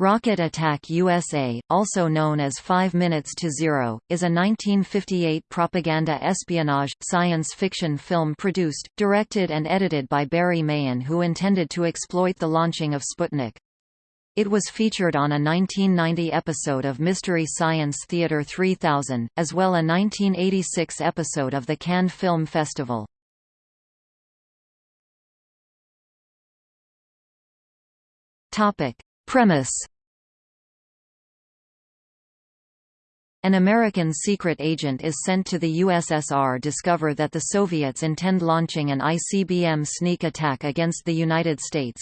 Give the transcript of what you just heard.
Rocket Attack USA, also known as Five Minutes to Zero, is a 1958 propaganda espionage, science fiction film produced, directed and edited by Barry Mahon who intended to exploit the launching of Sputnik. It was featured on a 1990 episode of Mystery Science Theater 3000, as well a 1986 episode of the Canned Film Festival. Premise An American secret agent is sent to the USSR to discover that the Soviets intend launching an ICBM sneak attack against the United States.